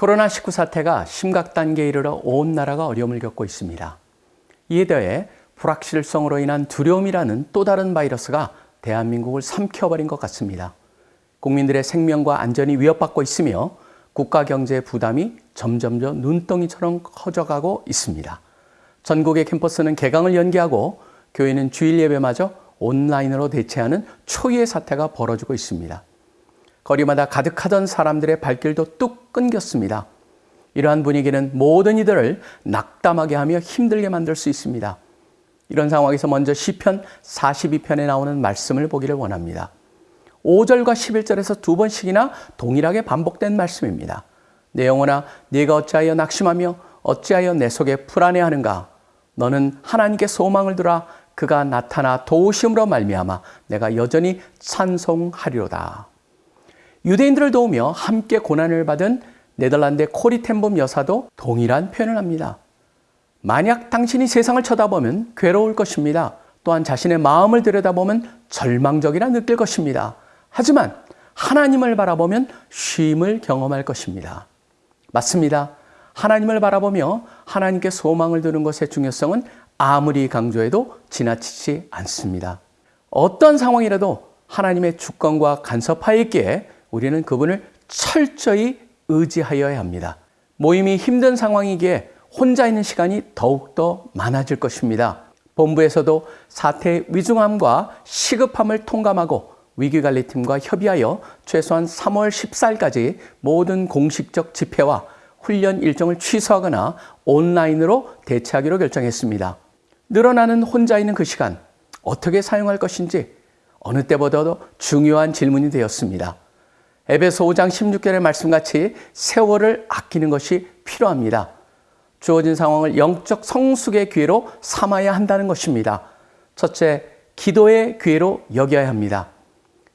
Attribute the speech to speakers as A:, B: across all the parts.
A: 코로나19 사태가 심각 단계에 이르러 온 나라가 어려움을 겪고 있습니다. 이에 더해 불확실성으로 인한 두려움이라는 또 다른 바이러스가 대한민국을 삼켜버린 것 같습니다. 국민들의 생명과 안전이 위협받고 있으며 국가 경제 부담이 점점점 눈덩이처럼 커져가고 있습니다. 전국의 캠퍼스는 개강을 연기하고 교회는 주일 예배마저 온라인으로 대체하는 초유의 사태가 벌어지고 있습니다. 거리마다 가득하던 사람들의 발길도 뚝 끊겼습니다. 이러한 분위기는 모든 이들을 낙담하게 하며 힘들게 만들 수 있습니다. 이런 상황에서 먼저 시편 42편에 나오는 말씀을 보기를 원합니다. 5절과 11절에서 두 번씩이나 동일하게 반복된 말씀입니다. 내 영혼아 네가 어찌하여 낙심하며 어찌하여 내 속에 불안해하는가 너는 하나님께 소망을 두라 그가 나타나 도우심으로 말미암아 내가 여전히 찬송하리로다. 유대인들을 도우며 함께 고난을 받은 네덜란드의 코리 템범 여사도 동일한 표현을 합니다. 만약 당신이 세상을 쳐다보면 괴로울 것입니다. 또한 자신의 마음을 들여다보면 절망적이라 느낄 것입니다. 하지만 하나님을 바라보면 쉼을 경험할 것입니다. 맞습니다. 하나님을 바라보며 하나님께 소망을 두는 것의 중요성은 아무리 강조해도 지나치지 않습니다. 어떤 상황이라도 하나님의 주권과 간섭하에 있기에 우리는 그분을 철저히 의지하여야 합니다. 모임이 힘든 상황이기에 혼자 있는 시간이 더욱더 많아질 것입니다. 본부에서도 사태의 위중함과 시급함을 통감하고 위기관리팀과 협의하여 최소한 3월 14일까지 모든 공식적 집회와 훈련 일정을 취소하거나 온라인으로 대체하기로 결정했습니다. 늘어나는 혼자 있는 그 시간 어떻게 사용할 것인지 어느 때보다도 중요한 질문이 되었습니다. 에베소 5장 16절의 말씀같이 세월을 아끼는 것이 필요합니다. 주어진 상황을 영적 성숙의 기회로 삼아야 한다는 것입니다. 첫째, 기도의 기회로 여겨야 합니다.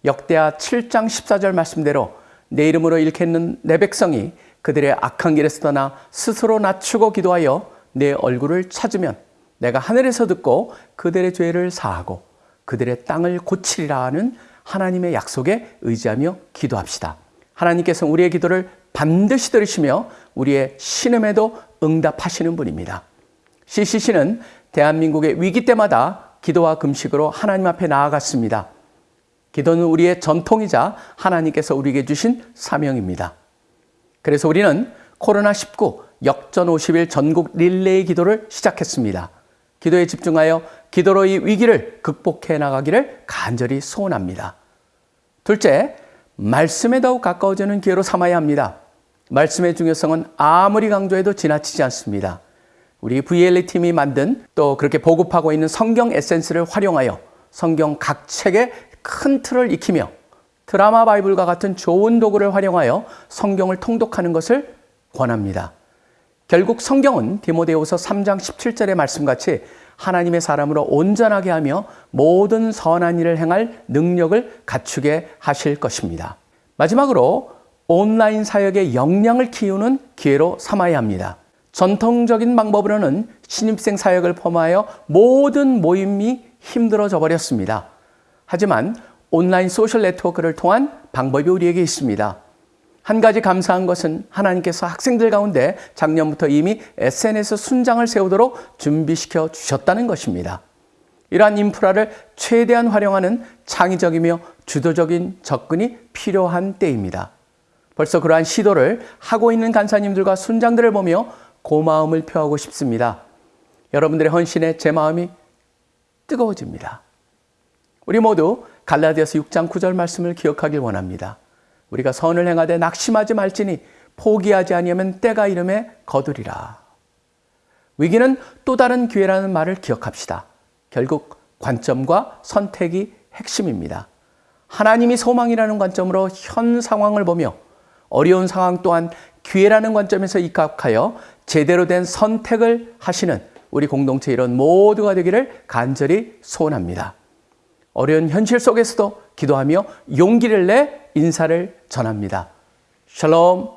A: 역대하 7장 14절 말씀대로 내 이름으로 일컫는 내 백성이 그들의 악한 길에서 떠나 스스로 낮추고 기도하여 내 얼굴을 찾으면 내가 하늘에서 듣고 그들의 죄를 사하고 그들의 땅을 고치리라 하는 하나님의 약속에 의지하며 기도합시다. 하나님께서 우리의 기도를 반드시 들으시며 우리의 신음에도 응답하시는 분입니다. CCC는 대한민국의 위기 때마다 기도와 금식으로 하나님 앞에 나아갔습니다. 기도는 우리의 전통이자 하나님께서 우리에게 주신 사명입니다. 그래서 우리는 코로나19 역전 50일 전국 릴레이 기도를 시작했습니다. 기도에 집중하여 기도로 이 위기를 극복해 나가기를 간절히 소원합니다. 둘째, 말씀에 더욱 가까워지는 기회로 삼아야 합니다. 말씀의 중요성은 아무리 강조해도 지나치지 않습니다. 우리 VLA 팀이 만든 또 그렇게 보급하고 있는 성경 에센스를 활용하여 성경 각 책의 큰 틀을 익히며 드라마 바이블과 같은 좋은 도구를 활용하여 성경을 통독하는 것을 권합니다. 결국 성경은 디모데후서 3장 17절의 말씀같이 하나님의 사람으로 온전하게 하며 모든 선한 일을 행할 능력을 갖추게 하실 것입니다. 마지막으로 온라인 사역의 역량을 키우는 기회로 삼아야 합니다. 전통적인 방법으로는 신입생 사역을 포함하여 모든 모임이 힘들어져 버렸습니다. 하지만 온라인 소셜 네트워크를 통한 방법이 우리에게 있습니다. 한 가지 감사한 것은 하나님께서 학생들 가운데 작년부터 이미 SNS 순장을 세우도록 준비시켜 주셨다는 것입니다. 이러한 인프라를 최대한 활용하는 창의적이며 주도적인 접근이 필요한 때입니다. 벌써 그러한 시도를 하고 있는 간사님들과 순장들을 보며 고마움을 표하고 싶습니다. 여러분들의 헌신에 제 마음이 뜨거워집니다. 우리 모두 갈라디아서 6장 9절 말씀을 기억하길 원합니다. 우리가 선을 행하되 낙심하지 말지니 포기하지 아니하면 때가 이름에 거두리라. 위기는 또 다른 기회라는 말을 기억합시다. 결국 관점과 선택이 핵심입니다. 하나님이 소망이라는 관점으로 현 상황을 보며 어려운 상황 또한 기회라는 관점에서 입각하여 제대로 된 선택을 하시는 우리 공동체 이런 모두가 되기를 간절히 소원합니다. 어려운 현실 속에서도 기도하며 용기를 내 인사를 전합니다. 샬롬